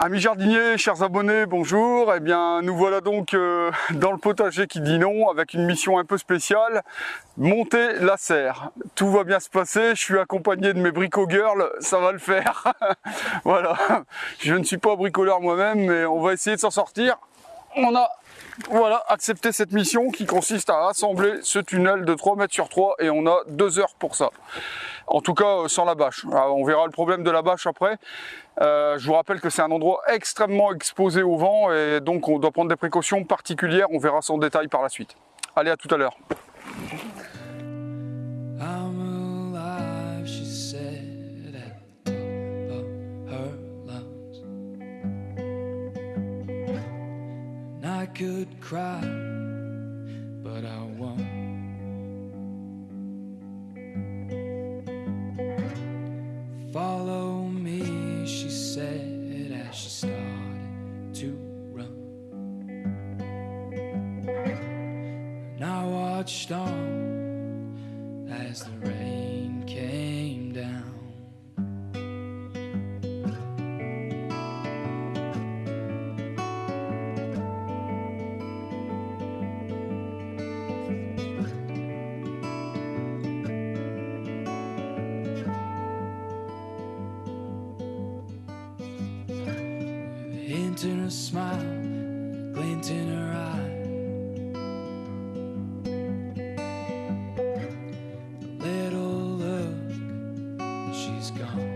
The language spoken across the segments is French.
Amis jardiniers, chers abonnés, bonjour. Eh bien, nous voilà donc euh, dans le potager qui dit non, avec une mission un peu spéciale, monter la serre. Tout va bien se passer, je suis accompagné de mes brico girls, ça va le faire. voilà, je ne suis pas bricoleur moi-même, mais on va essayer de s'en sortir. On a voilà, accepté cette mission qui consiste à assembler ce tunnel de 3 mètres sur 3 et on a deux heures pour ça. En tout cas, euh, sans la bâche. on verra le problème de la bâche après. Euh, je vous rappelle que c'est un endroit extrêmement exposé au vent et donc on doit prendre des précautions particulières. On verra ça en détail par la suite. Allez, à tout à l'heure. could cry, but I won't. Follow me, she said as she stopped. glint in her smile, glint in her eye. A little look, she's gone.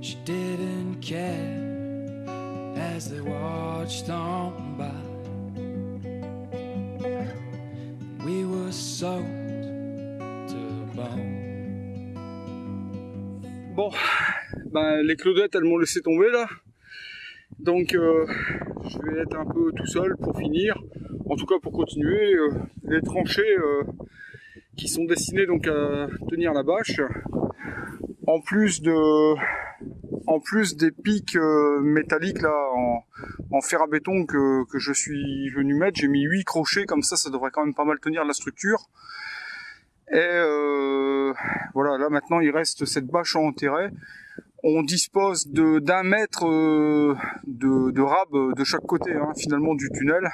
She didn't care as they watched on by. We were sold to the bone. Bon. Ben, les clodettes elles m'ont laissé tomber là. Donc euh, je vais être un peu tout seul pour finir. En tout cas pour continuer. Euh, les tranchées euh, qui sont destinées donc à tenir la bâche. En plus de en plus des pics métalliques là en, fer à béton que, que je suis venu mettre, j'ai mis 8 crochets comme ça, ça devrait quand même pas mal tenir la structure. Et voilà, là maintenant il reste cette bâche à enterrer. On dispose d'un mètre euh, de, de rab de chaque côté hein, finalement du tunnel.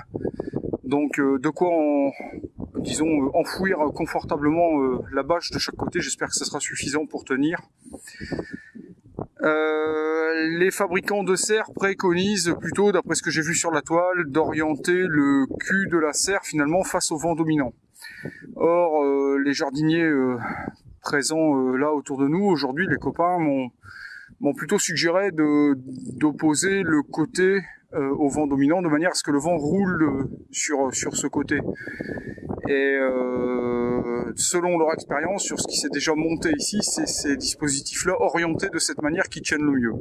Donc euh, de quoi disons enfouir confortablement la bâche de chaque côté. J'espère que ça sera suffisant pour tenir. les fabricants de serre préconisent plutôt, d'après ce que j'ai vu sur la toile, d'orienter le cul de la serre finalement face au vent dominant. Or, euh, les jardiniers euh, présents euh, là autour de nous, aujourd'hui, les copains m'ont plutôt suggéré d'opposer le côté au vent dominant de manière à ce que le vent roule sur, sur ce côté. Et selon leur expérience, sur ce qui s'est déjà monté ici, c'est ces dispositifs-là orientés de cette manière qui tiennent le mieux.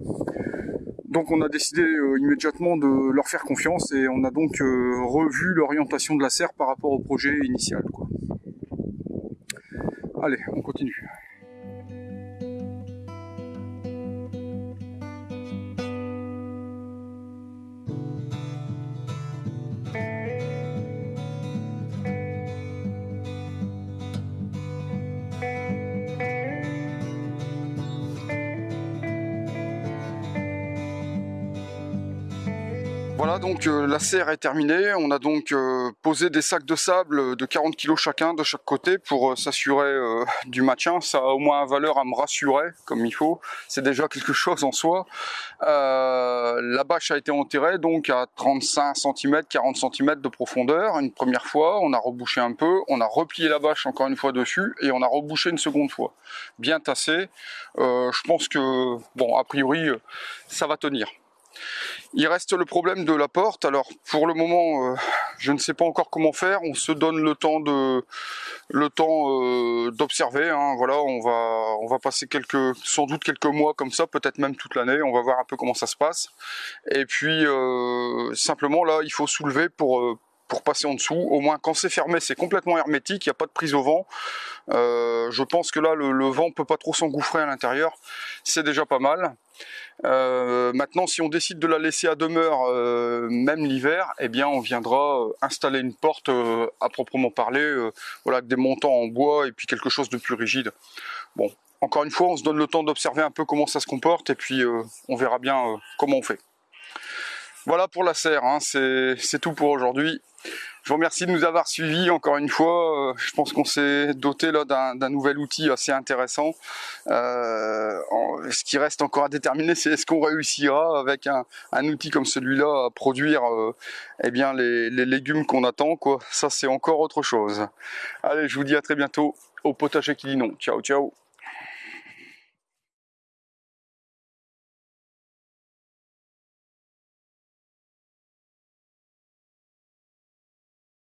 Donc on a décidé immédiatement de leur faire confiance et on a donc revu l'orientation de la serre par rapport au projet initial. Allez, on continue. Voilà donc euh, la serre est terminée, on a donc euh, posé des sacs de sable de 40 kg chacun de chaque côté pour euh, s'assurer du maintien, ça a au moins valeur à me rassurer comme il faut, c'est déjà quelque chose en soi. la bâche a été enterrée donc à 35 cm, 40 cm de profondeur. Une première fois, on a rebouché un peu, on a replié la bâche encore une fois dessus et on a rebouché une seconde fois, bien tassé, je pense que bon a priori ça va tenir. Il reste le problème de la porte. Alors pour le moment, euh, je ne sais pas encore comment faire. On se donne le temps euh, d'observer. Hein. Voilà, on va passer sans doute quelques mois comme ça, peut-être même toute l'année. On va voir un peu comment ça se passe. Et puis euh, simplement là, il faut soulever pour pour passer en dessous. Au moins quand c'est fermé, c'est complètement hermétique, il n'y a pas de prise au vent. je pense que là, le, vent peut pas trop s'engouffrer à l'intérieur. C'est déjà pas mal. Euh, maintenant, si on décide de la laisser à demeure, euh, même l'hiver, eh bien, on viendra euh, installer une porte à proprement parler, voilà, avec des montants en bois et puis quelque chose de plus rigide. Bon, encore une fois, on se donne le temps d'observer un peu comment ça se comporte et puis euh, on verra bien euh, comment on fait. Voilà pour la serre, hein, c'est tout pour aujourd'hui. Je vous remercie de nous avoir suivis encore une fois. Euh, je pense qu'on s'est doté là d'un nouvel outil assez intéressant. Euh, ce qui reste encore à déterminer, c'est est-ce qu'on réussira avec un, outil comme celui-là à produire euh, eh bien les, légumes qu'on attend. Ça, c'est encore autre chose. Allez, je vous dis à très bientôt au potager qui dit non. Ciao, ciao